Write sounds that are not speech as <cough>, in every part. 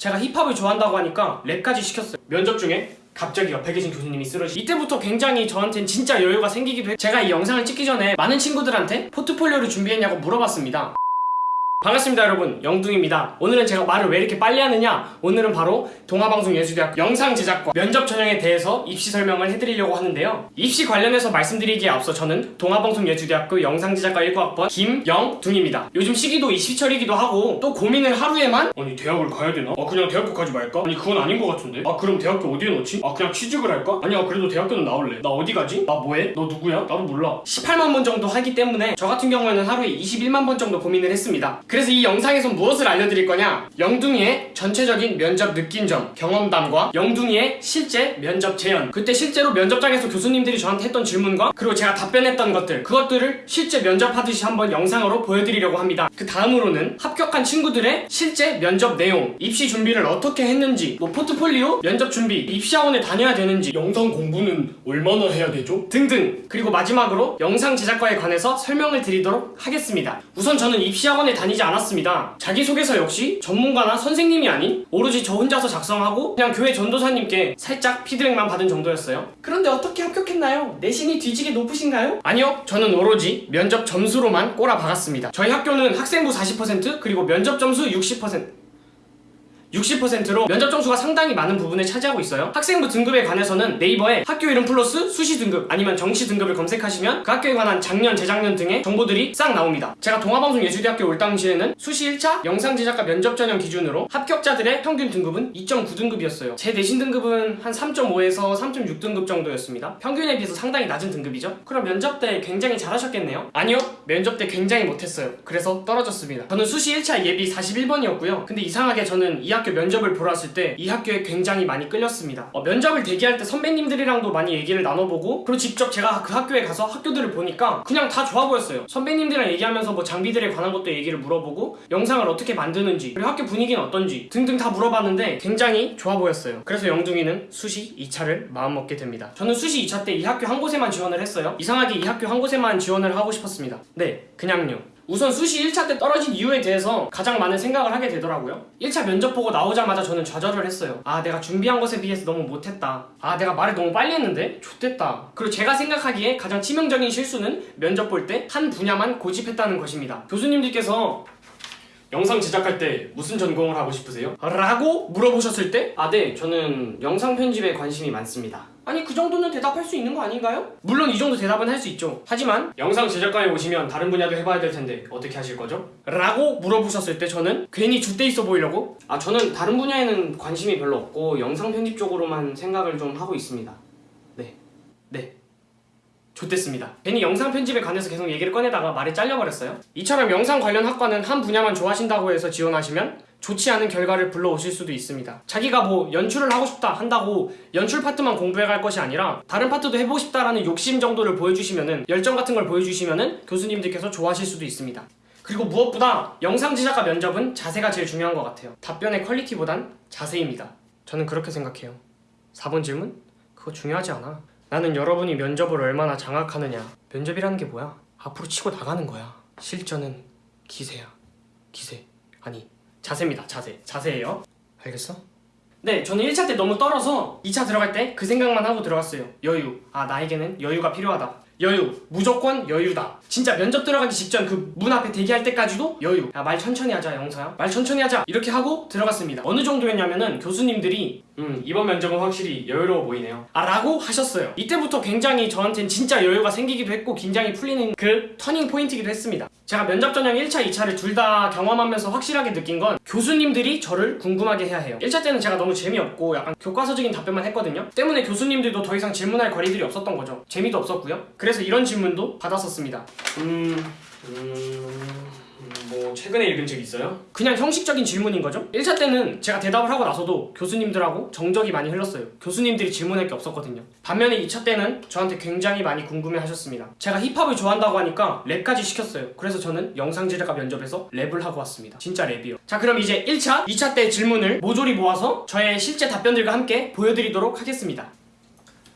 제가 힙합을 좋아한다고 하니까 랩까지 시켰어요. 면접 중에 갑자기 옆에 계신 교수님이 쓰러지. 이때부터 굉장히 저한텐 진짜 여유가 생기기도 했 제가 이 영상을 찍기 전에 많은 친구들한테 포트폴리오를 준비했냐고 물어봤습니다 반갑습니다 여러분 영둥입니다 오늘은 제가 말을 왜 이렇게 빨리 하느냐 오늘은 바로 동아방송예술대학 영상 제작과 면접 전형에 대해서 입시 설명을 해드리려고 하는데요 입시 관련해서 말씀드리기에 앞서 저는 동아방송예술대학교 영상제작과 1과학번 김영둥입니다 요즘 시기도 입시철이기도 하고 또 고민을 하루에만 아니 대학을 가야 되나? 아 그냥 대학교까지 말까? 아니 그건 아닌 것 같은데 아 그럼 대학교 어디에 넣지? 아 그냥 취직을 할까? 아니야 그래도 대학교는 나올래 나 어디 가지? 나 뭐해? 너 누구야? 나도 몰라 18만 번 정도 하기 때문에 저 같은 경우에는 하루에 21만 번 정도 고민을 했습니다 그래서 이 영상에서 무엇을 알려드릴 거냐? 영둥이의 전체적인 면접 느낀 점 경험담과 영둥이의 실제 면접 재현. 그때 실제로 면접장에서 교수님들이 저한테 했던 질문과 그리고 제가 답변했던 것들 그것들을 실제 면접하듯이 한번 영상으로 보여드리려고 합니다. 그 다음으로는 합격한 친구들의 실제 면접 내용 입시 준비를 어떻게 했는지 뭐 포트폴리오 면접 준비 입시학원에 다녀야 되는지 영상 공부는 얼마나 해야 되죠? 등등. 그리고 마지막으로 영상 제작과에 관해서 설명을 드리도록 하겠습니다. 우선 저는 입시학원에 다니지 않았습니다 자기소개서 역시 전문가나 선생님이 아닌 오로지 저 혼자서 작성하고 그냥 교회 전도사님께 살짝 피드백만 받은 정도였어요 그런데 어떻게 합격했나요? 내신이 뒤지게 높으신가요? 아니요 저는 오로지 면접 점수로만 꼬라박았습니다 저희 학교는 학생부 40% 그리고 면접 점수 60% 60%로 면접 점수가 상당히 많은 부분을 차지하고 있어요. 학생부 등급에 관해서는 네이버에 학교 이름 플러스 수시 등급 아니면 정시 등급을 검색하시면 그 학교에 관한 작년, 재작년 등의 정보들이 싹 나옵니다. 제가 동아방송예술대학교 올 당시에는 수시 1차 영상 제작과 면접 전형 기준으로 합격자들의 평균 등급은 2.9등급이었어요. 제 내신 등급은 한 3.5에서 3.6등급 정도였습니다. 평균에 비해서 상당히 낮은 등급이죠. 그럼 면접 때 굉장히 잘하셨겠네요? 아니요 면접 때 굉장히 못했어요. 그래서 떨어졌습니다. 저는 수시 1차 예비 41번이었고요. 근데 이상하게 저는 이학 교 면접을 보러 왔을 때 이 학교에 굉장히 많이 끌렸습니다. 어, 면접을 대기할 때 선배님들이랑도 많이 얘기를 나눠보고 그리고 직접 제가 그 학교에 가서 학교들을 보니까 그냥 다 좋아 보였어요. 선배님들이랑 얘기하면서 뭐 장비들에 관한 것도 얘기를 물어보고 영상을 어떻게 만드는지 그리고 학교 분위기는 어떤지 등등 다 물어봤는데 굉장히 좋아 보였어요. 그래서 영둥이는 수시 2차를 마음먹게 됩니다. 저는 수시 2차 때 이 학교 한 곳에만 지원을 했어요. 이상하게 이 학교 한 곳에만 지원을 하고 싶었습니다. 네 그냥요 우선 수시 1차 때 떨어진 이유에 대해서 가장 많은 생각을 하게 되더라고요. 1차 면접 보고 나오자마자 저는 좌절을 했어요. 아 내가 준비한 것에 비해서 너무 못했다. 아 내가 말을 너무 빨리 했는데? 좋댔다. 그리고 제가 생각하기에 가장 치명적인 실수는 면접 볼 때 한 분야만 고집했다는 것입니다. 교수님들께서 영상 제작할 때 무슨 전공을 하고 싶으세요? 라고 물어보셨을 때 아 네 저는 영상 편집에 관심이 많습니다 아니 그 정도는 대답할 수 있는 거 아닌가요? 물론 이 정도 대답은 할 수 있죠 하지만 영상 제작과에 오시면 다른 분야도 해봐야 될 텐데 어떻게 하실 거죠? 라고 물어보셨을 때 저는 괜히 줏대 있어 보이려고 아 저는 다른 분야에는 관심이 별로 없고 영상 편집 쪽으로만 생각을 좀 하고 있습니다 네 네. 좋댔습니다. 괜히 영상 편집에 관해서 계속 얘기를 꺼내다가 말이 잘려버렸어요. 이처럼 영상 관련 학과는 한 분야만 좋아하신다고 해서 지원하시면 좋지 않은 결과를 불러오실 수도 있습니다. 자기가 뭐 연출을 하고 싶다 한다고 연출 파트만 공부해 갈 것이 아니라 다른 파트도 해보고 싶다라는 욕심 정도를 보여주시면은 열정 같은 걸 보여주시면은 교수님들께서 좋아하실 수도 있습니다. 그리고 무엇보다 영상 제작과 면접은 자세가 제일 중요한 것 같아요. 답변의 퀄리티보단 자세입니다. 저는 그렇게 생각해요. 4번 질문? 그거 중요하지 않아. 나는 여러분이 면접을 얼마나 장악하느냐. 면접이라는 게 뭐야? 앞으로 치고 나가는 거야. 실전은 기세야. 기세. 아니, 자세입니다. 자세. 자세예요. 알겠어? 네, 저는 1차 때 너무 떨어서 2차 들어갈 때 그 생각만 하고 들어갔어요. 여유. 아, 나에게는 여유가 필요하다. 여유. 무조건 여유다. 진짜 면접 들어가기 직전 그 문 앞에 대기할 때까지도 여유. 야, 말 천천히 하자, 영서야. 말 천천히 하자. 이렇게 하고 들어갔습니다. 어느 정도였냐면은 교수님들이 음, 이번 면접은 확실히 여유로워 보이네요. 아, 라고 하셨어요. 이때부터 굉장히 저한텐 진짜 여유가 생기기도 했고 긴장이 풀리는 그 터닝 포인트이기도 했습니다. 제가 면접 전형 1차, 2차를 둘 다 경험하면서 확실하게 느낀 건 교수님들이 저를 궁금하게 해야 해요. 1차 때는 제가 너무 재미없고 약간 교과서적인 답변만 했거든요. 때문에 교수님들도 더 이상 질문할 거리들이 없었던 거죠. 재미도 없었고요. 그래서 이런 질문도 받았었습니다. 음... 음... 뭐 최근에 읽은 책 있어요? 그냥 형식적인 질문인 거죠? 1차 때는 제가 대답을 하고 나서도 교수님들하고 정적이 많이 흘렀어요. 교수님들이 질문할 게 없었거든요. 반면에 2차 때는 저한테 굉장히 많이 궁금해 하셨습니다. 제가 힙합을 좋아한다고 하니까 랩까지 시켰어요. 그래서 저는 영상 제작과 면접에서 랩을 하고 왔습니다. 진짜 랩이요. 자 그럼 이제 1차, 2차 때 질문을 모조리 모아서 저의 실제 답변들과 함께 보여드리도록 하겠습니다.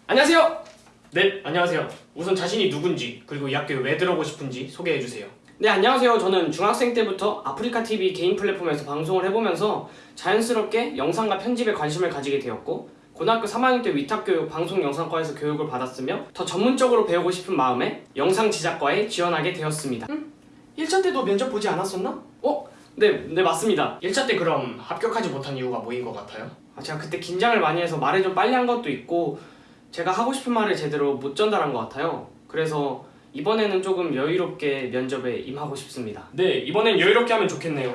안녕하세요. 네 안녕하세요. 우선 자신이 누군지 그리고 이 학교에 왜 들어오고 싶은지 소개해주세요 네 안녕하세요 저는 중학생 때부터 아프리카TV 개인 플랫폼에서 방송을 해보면서 자연스럽게 영상과 편집에 관심을 가지게 되었고 고등학교 3학년 때 위탁교육 방송영상과에서 교육을 받았으며 더 전문적으로 배우고 싶은 마음에 영상 제작과에 지원하게 되었습니다 음? 1차 때도 면접 보지 않았었나? 어? 네, 네 맞습니다 1차 때 그럼 합격하지 못한 이유가 뭐인 것 같아요? 아, 제가 그때 긴장을 많이 해서 말을 좀 빨리 한 것도 있고 제가 하고 싶은 말을 제대로 못 전달한 것 같아요 그래서 이번에는 조금 여유롭게 면접에 임하고 싶습니다. 네, 이번엔 여유롭게 하면 좋겠네요.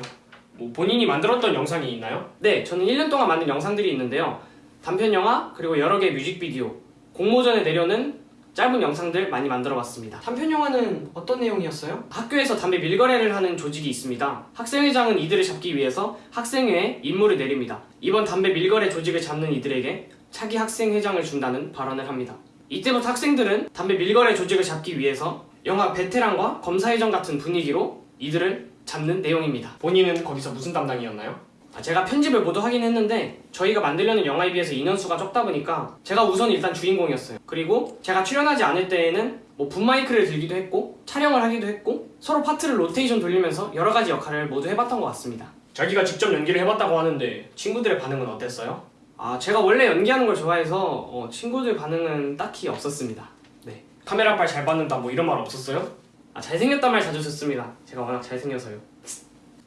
뭐 본인이 만들었던 영상이 있나요? 네, 저는 1년 동안 만든 영상들이 있는데요. 단편 영화 그리고 여러 개의 뮤직비디오, 공모전에 내려는 짧은 영상들 많이 만들어봤습니다. 단편 영화는 어떤 내용이었어요? 학교에서 담배 밀거래를 하는 조직이 있습니다. 학생회장은 이들을 잡기 위해서 학생회에 임무를 내립니다. 이번 담배 밀거래 조직을 잡는 이들에게 차기 학생회장을 준다는 발언을 합니다. 이때부터 학생들은 담배 밀거래 조직을 잡기 위해서 영화 베테랑과 검사회전 같은 분위기로 이들을 잡는 내용입니다. 본인은 거기서 무슨 담당이었나요? 아, 제가 편집을 모두 하긴 했는데 저희가 만들려는 영화에 비해서 인원수가 적다 보니까 제가 우선 일단 주인공이었어요. 그리고 제가 출연하지 않을 때에는 뭐 붐마이크를 들기도 했고 촬영을 하기도 했고 서로 파트를 로테이션 돌리면서 여러 가지 역할을 모두 해봤던 것 같습니다. 자기가 직접 연기를 해봤다고 하는데 친구들의 반응은 어땠어요? 아 제가 원래 연기하는 걸 좋아해서 어, 친구들 반응은 딱히 없었습니다. 네. 카메라 빨 잘 받는다 뭐 이런 말 없었어요? 아 잘생겼단 말 자주 듣습니다. 제가 워낙 잘생겨서요.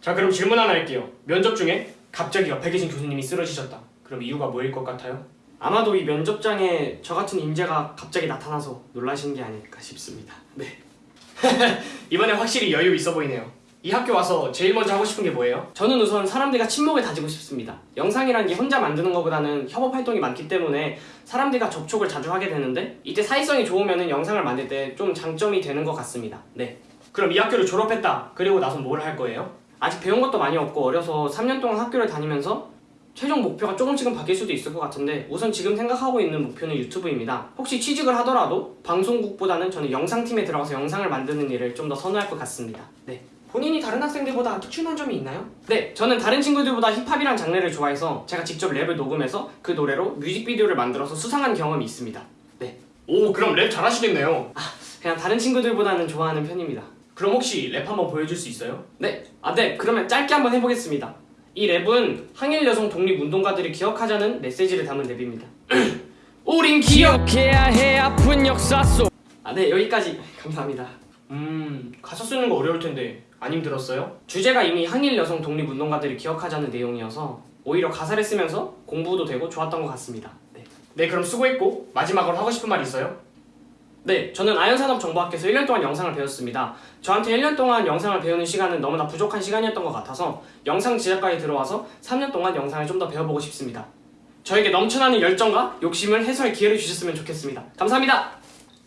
자 그럼 질문 하나 할게요. 면접 중에 갑자기 옆에 계신 교수님이 쓰러지셨다. 그럼 이유가 뭐일 것 같아요? 아마도 이 면접장에 저 같은 인재가 갑자기 나타나서 놀라신 게 아닐까 싶습니다. 네. <laughs> 이번에 확실히 여유 있어 보이네요 이 학교 와서 제일 먼저 하고 싶은 게 뭐예요? 저는 우선 사람들과 친목을 다지고 싶습니다. 영상이라는 게 혼자 만드는 것보다는 협업 활동이 많기 때문에 사람들과 접촉을 자주 하게 되는데 이때 사회성이 좋으면 영상을 만들 때 좀 장점이 되는 것 같습니다. 네. 그럼 이 학교를 졸업했다. 그리고 나서 뭘 할 거예요? 아직 배운 것도 많이 없고 어려서 3년 동안 학교를 다니면서 최종 목표가 조금씩은 바뀔 수도 있을 것 같은데 우선 지금 생각하고 있는 목표는 유튜브입니다. 혹시 취직을 하더라도 방송국보다는 저는 영상팀에 들어가서 영상을 만드는 일을 좀 더 선호할 것 같습니다. 네. 본인이 다른 학생들보다 특출난 점이 있나요? 네, 저는 다른 친구들보다 힙합이란 장르를 좋아해서 제가 직접 랩을 녹음해서 그 노래로 뮤직비디오를 만들어서 수상한 경험이 있습니다. 네. 오, 그럼 랩 잘하시겠네요. 아, 그냥 다른 친구들보다는 좋아하는 편입니다. 그럼 혹시 랩 한번 보여줄 수 있어요? 네. 아, 네. 그러면 짧게 한번 해보겠습니다. 이 랩은 항일 여성 독립 운동가들을 기억하자는 메시지를 담은 랩입니다. <clears throat> 우린 기억해야 해 아픈 역사 속. 아, 네. 여기까지. <laughs> 감사합니다. 음, 가사 쓰는 거 어려울 텐데 안 힘들었어요? 주제가 이미 항일 여성 독립 운동가들을 기억하자는 내용이어서 오히려 가사를 쓰면서 공부도 되고 좋았던 것 같습니다. 네. 네, 그럼 수고했고 마지막으로 하고 싶은 말 있어요? 네, 저는 아연산업정보학교에서 1년 동안 영상을 배웠습니다. 저한테 1년 동안 영상을 배우는 시간은 너무나 부족한 시간이었던 것 같아서 영상 제작과에 들어와서 3년 동안 영상을 좀 더 배워보고 싶습니다. 저에게 넘쳐나는 열정과 욕심을 해소할 기회를 주셨으면 좋겠습니다. 감사합니다.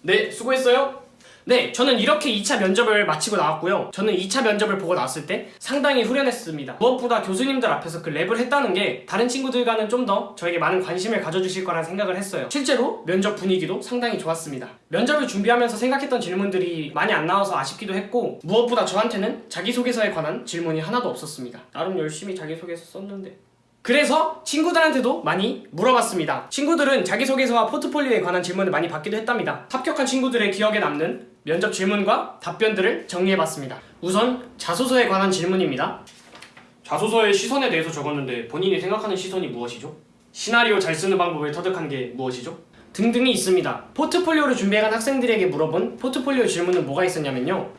네, 수고했어요. 네, 저는 이렇게 2차 면접을 마치고 나왔고요. 저는 2차 면접을 보고 나왔을 때 상당히 후련했습니다. 무엇보다 교수님들 앞에서 그 랩을 했다는 게 다른 친구들과는 좀 더 저에게 많은 관심을 가져주실 거란 생각을 했어요. 실제로 면접 분위기도 상당히 좋았습니다. 면접을 준비하면서 생각했던 질문들이 많이 안 나와서 아쉽기도 했고 무엇보다 저한테는 자기소개서에 관한 질문이 하나도 없었습니다. 나름 열심히 자기소개서 썼는데 그래서 친구들한테도 많이 물어봤습니다. 친구들은 자기소개서와 포트폴리오에 관한 질문을 많이 받기도 했답니다. 합격한 친구들의 기억에 남는 면접 질문과 답변들을 정리해봤습니다. 우선 자소서에 관한 질문입니다. 자소서에 시선에 대해서 적었는데 본인이 생각하는 시선이 무엇이죠? 시나리오 잘 쓰는 방법을 터득한 게 무엇이죠? 등등이 있습니다. 포트폴리오를 준비해간 학생들에게 물어본 포트폴리오 질문은 뭐가 있었냐면요.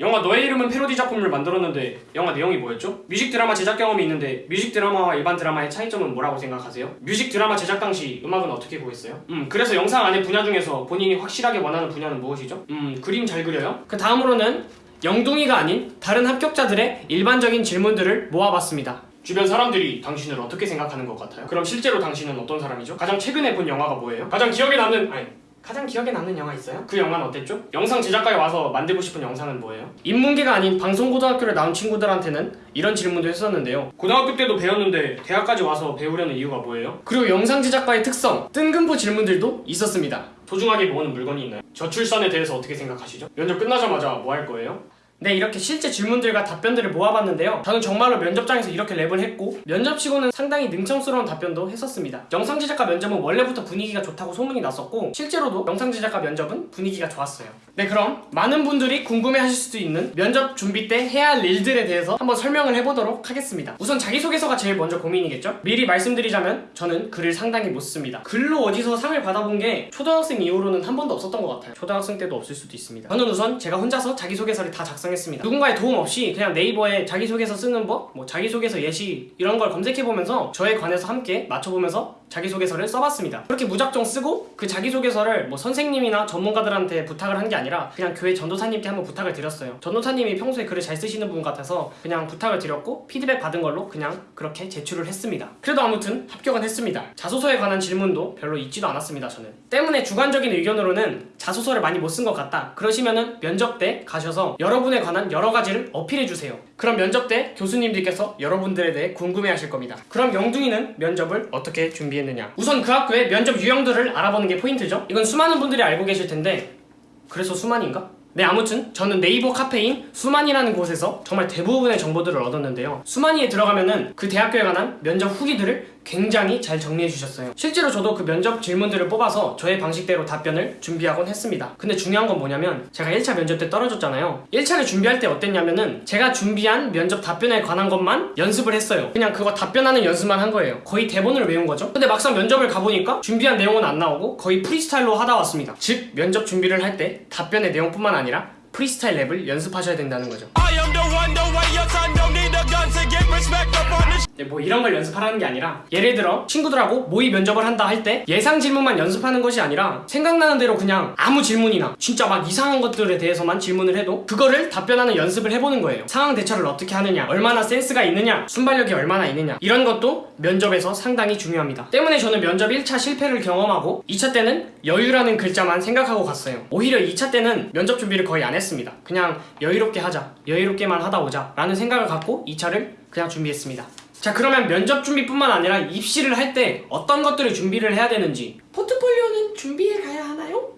영화 너의 이름은 패러디 작품을 만들었는데 영화 내용이 뭐였죠? 뮤직 드라마 제작 경험이 있는데 뮤직 드라마와 일반 드라마의 차이점은 뭐라고 생각하세요? 뮤직 드라마 제작 당시 음악은 어떻게 구했어요? 음 그래서 영상 안의 분야 중에서 본인이 확실하게 원하는 분야는 무엇이죠? 음 그림 잘 그려요? 그 다음으로는 영둥이가 아닌 다른 합격자들의 일반적인 질문들을 모아봤습니다. 주변 사람들이 당신을 어떻게 생각하는 것 같아요? 그럼 실제로 당신은 어떤 사람이죠? 가장 최근에 본 영화가 뭐예요? 가장 기억에 남는 아니 가장 기억에 남는 영화 있어요? 그 영화는 어땠죠? 영상 제작과에 와서 만들고 싶은 영상은 뭐예요? 인문계가 아닌 방송고등학교를 나온 친구들한테는 이런 질문도 했었는데요 고등학교 때도 배웠는데 대학까지 와서 배우려는 이유가 뭐예요? 그리고 영상 제작과의 특성, 뜬금포 질문들도 있었습니다 소중하게 모으는 물건이 있나요? 저출산에 대해서 어떻게 생각하시죠? 면접 끝나자마자 뭐 할 거예요? 네 이렇게 실제 질문들과 답변들을 모아봤는데요. 저는 정말로 면접장에서 이렇게 랩을 했고 면접치고는 상당히 능청스러운 답변도 했었습니다. 영상 제작과 면접은 원래부터 분위기가 좋다고 소문이 났었고 실제로도 영상 제작과 면접은 분위기가 좋았어요. 네 그럼 많은 분들이 궁금해하실 수도 있는 면접 준비 때 해야 할 일들에 대해서 한번 설명을 해보도록 하겠습니다. 우선 자기소개서가 제일 먼저 고민이겠죠? 미리 말씀드리자면 저는 글을 상당히 못 씁니다. 글로 어디서 상을 받아본 게 초등학생 이후로는 한 번도 없었던 것 같아요. 초등학생 때도 없을 수도 있습니다. 저는 우선 제가 혼자서 자기소개서를 다 작성 했습니다. 누군가의 도움 없이 그냥 네이버에 자기소개서 쓰는 법, 뭐 자기소개서 예시 이런 걸 검색해보면서 저에 관해서 함께 맞춰보면서 자기소개서를 써봤습니다. 그렇게 무작정 쓰고 그 자기소개서를 뭐 선생님이나 전문가들한테 부탁을 한 게 아니라 그냥 교회 전도사님께 한번 부탁을 드렸어요. 전도사님이 평소에 글을 잘 쓰시는 분 같아서 그냥 부탁을 드렸고 피드백 받은 걸로 그냥 그렇게 제출을 했습니다. 그래도 아무튼 합격은 했습니다. 자소서에 관한 질문도 별로 있지도 않았습니다 저는. 때문에 주관적인 의견으로는 자소서를 많이 못 쓴 것 같다. 그러시면은 면접 때 가셔서 여러분 에 관한 여러 가지를 어필해 주세요. 그럼 면접 때 교수님들께서 여러분들에 대해 궁금해 하실 겁니다. 그럼 영둥이는 면접을 어떻게 준비했느냐? 우선 그 학교의 면접 유형들을 알아보는 게 포인트죠. 이건 수많은 분들이 알고 계실 텐데 그래서 수만인가? 네 아무튼 저는 네이버 카페인 수만이라는 곳에서 정말 대부분의 정보들을 얻었는데요. 수만이에 들어가면은 그 대학교에 관한 면접 후기들을 굉장히 잘 정리해 주셨어요. 실제로 저도 그 면접 질문들을 뽑아서 저의 방식대로 답변을 준비하곤 했습니다. 근데 중요한 건 뭐냐면 제가 1차 면접 때 떨어졌잖아요. 1차를 준비할 때 어땠냐면은 제가 준비한 면접 답변에 관한 것만 연습을 했어요. 그냥 그거 답변하는 연습만 한 거예요. 거의 대본을 외운 거죠. 근데 막상 면접을 가보니까 준비한 내용은 안 나오고 거의 프리스타일로 하다 왔습니다. 즉 면접 준비를 할 때 답변의 내용뿐만 아니라 프리스타일 랩을 연습하셔야 된다는 거죠 뭐 이런 걸 연습하라는 게 아니라 예를 들어 친구들하고 모의 면접을 한다 할 때 예상 질문만 연습하는 것이 아니라 생각나는 대로 그냥 아무 질문이나 진짜 막 이상한 것들에 대해서만 질문을 해도 그거를 답변하는 연습을 해보는 거예요. 상황 대처를 어떻게 하느냐 얼마나 센스가 있느냐 순발력이 얼마나 있느냐 이런 것도 면접에서 상당히 중요합니다. 때문에 저는 면접 1차 실패를 경험하고 2차 때는 여유라는 글자만 생각하고 갔어요. 오히려 2차 때는 면접 준비를 거의 안 했습니다. 그냥 여유롭게 하자 여유롭게만 하다 오자 라는 생각을 갖고 2차를 그냥 준비했습니다. 자 그러면 면접 준비뿐만 아니라 입시를 할 때 어떤 것들을 준비를 해야 되는지. 포트폴리오는 준비해 가야 하나요?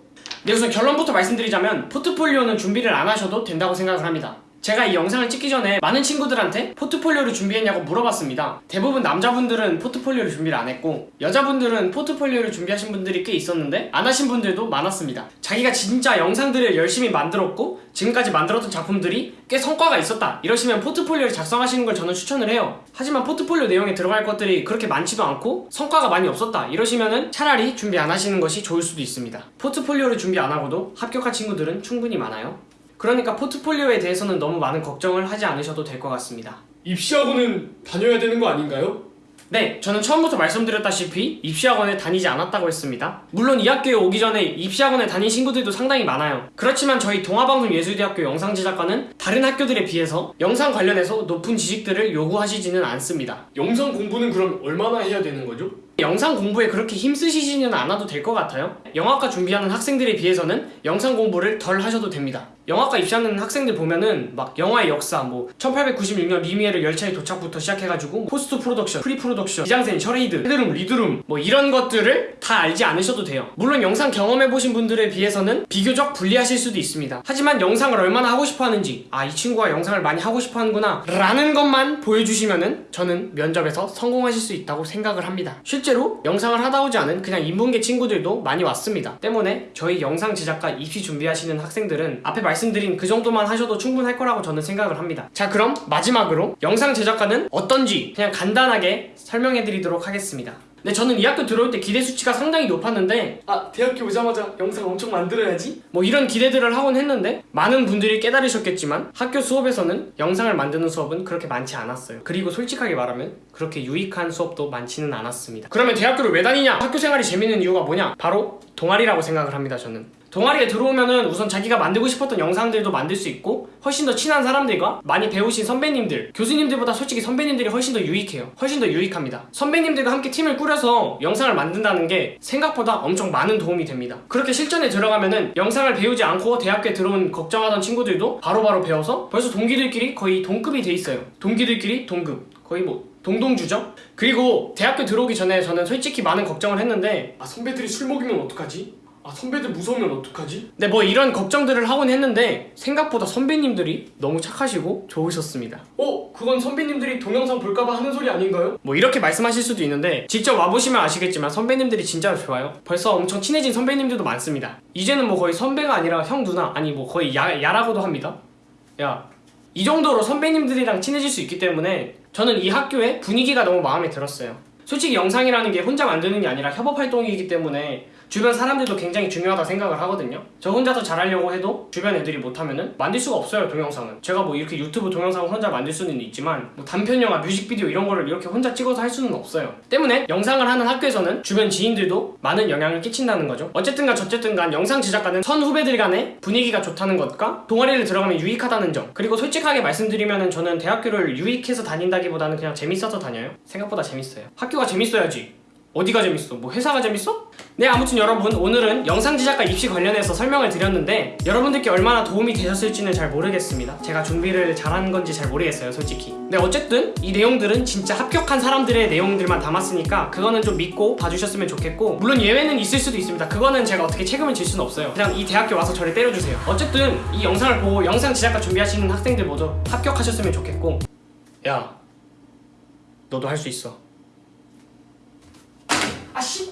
네 우선 결론부터 말씀드리자면 포트폴리오는 준비를 안 하셔도 된다고 생각을 합니다 제가 이 영상을 찍기 전에 많은 친구들한테 포트폴리오를 준비했냐고 물어봤습니다. 대부분 남자분들은 포트폴리오를 준비를 안 했고 여자분들은 포트폴리오를 준비하신 분들이 꽤 있었는데 안 하신 분들도 많았습니다. 자기가 진짜 영상들을 열심히 만들었고 지금까지 만들었던 작품들이 꽤 성과가 있었다. 이러시면 포트폴리오를 작성하시는 걸 저는 추천을 해요. 하지만 포트폴리오 내용에 들어갈 것들이 그렇게 많지도 않고 성과가 많이 없었다. 이러시면은 차라리 준비 안 하시는 것이 좋을 수도 있습니다. 포트폴리오를 준비 안 하고도 합격한 친구들은 충분히 많아요 그러니까 포트폴리오에 대해서는 너무 많은 걱정을 하지 않으셔도 될 것 같습니다 입시학원은 다녀야 되는 거 아닌가요? 네, 저는 처음부터 말씀드렸다시피 입시학원에 다니지 않았다고 했습니다. 물론 이 학교에 오기 전에 입시학원에 다닌 친구들도 상당히 많아요. 그렇지만 저희 동아방송예술대학교 영상제작과는 다른 학교들에 비해서 영상 관련해서 높은 지식들을 요구하시지는 않습니다. 영상 공부는 그럼 얼마나 해야 되는 거죠? 영상 공부에 그렇게 힘쓰시지는 않아도 될 것 같아요. 영화과 준비하는 학생들에 비해서는 영상 공부를 덜 하셔도 됩니다. 영화과 입시하는 학생들 보면은 막 영화의 역사 뭐 1896년 뤼미에르 열차의 도착부터 시작해가지고 post production, pre production, 미장센, charade, headroom, lead room 뭐 이런 것들을 다 알지 않으셔도 돼요. 물론 영상 경험해보신 분들에 비해서는 비교적 불리하실 수도 있습니다. 하지만 영상을 얼마나 하고 싶어 하는지 아 이 친구가 영상을 많이 하고 싶어 하는구나 라는 것만 보여주시면은 저는 면접에서 성공하실 수 있다고 생각을 합니다. 실제로 영상을 하다 오지 않은 그냥 인문계 친구들도 많이 왔습니다. 때문에 저희 영상 제작과 입시 준비하시는 학생들은 앞에 말씀드린 그 정도만 하셔도 충분할 거라고 저는 생각을 합니다. 자 그럼 마지막으로 영상 제작과는 어떤지 그냥 간단하게 설명해 드리도록 하겠습니다. 네, 저는 이 학교 들어올 때 기대 수치가 상당히 높았는데 아 대학교 오자마자 영상 엄청 만들어야지? 뭐 이런 기대들을 하곤 했는데 많은 분들이 깨달으셨겠지만 학교 수업에서는 영상을 만드는 수업은 그렇게 많지 않았어요 그리고 솔직하게 말하면 그렇게 유익한 수업도 많지는 않았습니다 그러면 대학교를 왜 다니냐? 학교 생활이 재밌는 이유가 뭐냐? 바로 동아리라고 생각을 합니다 저는 동아리에 들어오면은 우선 자기가 만들고 싶었던 영상들도 만들 수 있고 훨씬 더 친한 사람들과 많이 배우신 선배님들 교수님들보다 솔직히 선배님들이 훨씬 더 유익해요. 훨씬 더 유익합니다. 선배님들과 함께 팀을 꾸려서 영상을 만든다는 게 생각보다 엄청 많은 도움이 됩니다. 그렇게 실전에 들어가면은 영상을 배우지 않고 대학교에 들어온 걱정하던 친구들도 바로바로 배워서 벌써 동기들끼리 거의 동급이 돼 있어요. 동기들끼리 동급. 거의 뭐 동동주죠? 그리고 대학교 들어오기 전에 저는 솔직히 많은 걱정을 했는데 아 선배들이 술 먹이면 어떡하지? 아 선배들 무서우면 어떡하지? 네, 뭐 이런 걱정들을 하곤 했는데 생각보다 선배님들이 너무 착하시고 좋으셨습니다. 어? 그건 선배님들이 동영상 볼까봐 하는 소리 아닌가요? 뭐 이렇게 말씀하실 수도 있는데 직접 와보시면 아시겠지만 선배님들이 진짜 좋아요. 벌써 엄청 친해진 선배님들도 많습니다. 이제는 뭐 거의 선배가 아니라 형 누나 아니 뭐 거의 야, 야라고도 합니다. 야. 이 정도로 선배님들이랑 친해질 수 있기 때문에 저는 이 학교의 분위기가 너무 마음에 들었어요. 솔직히 영상이라는 게 혼자 만드는 게 아니라 협업 활동이기 때문에 주변 사람들도 굉장히 중요하다 생각을 하거든요. 저 혼자서 잘하려고 해도 주변 애들이 못하면은 만들 수가 없어요 동영상은. 제가 뭐 이렇게 유튜브 동영상을 혼자 만들 수는 있지만 뭐 단편 영화, 뮤직비디오 이런 거를 이렇게 혼자 찍어서 할 수는 없어요. 때문에 영상을 하는 학교에서는 주변 지인들도 많은 영향을 끼친다는 거죠. 어쨌든간 저쨌든간 영상 제작과는 선 후배들 간의 분위기가 좋다는 것과 동아리를 들어가면 유익하다는 점 그리고 솔직하게 말씀드리면은 저는 대학교를 유익해서 다닌다기보다는 그냥 재밌어서 다녀요. 생각보다 재밌어요. 학교가 재밌어야지. 어디가 재밌어? 뭐 회사가 재밌어? 네 아무튼 여러분 오늘은 영상 제작과 입시 관련해서 설명을 드렸는데 여러분들께 얼마나 도움이 되셨을지는 잘 모르겠습니다. 제가 준비를 잘한 건지 잘 모르겠어요 솔직히. 네 어쨌든 이 내용들은 진짜 합격한 사람들의 내용들만 담았으니까 그거는 좀 믿고 봐주셨으면 좋겠고 물론 예외는 있을 수도 있습니다. 그거는 제가 어떻게 책임을 질 수는 없어요. 그냥 이 대학교 와서 저를 때려주세요. 어쨌든 이 영상을 보고 영상 제작과 준비하시는 학생들 모두 합격하셨으면 좋겠고 야 너도 할 수 있어 아씨 아씨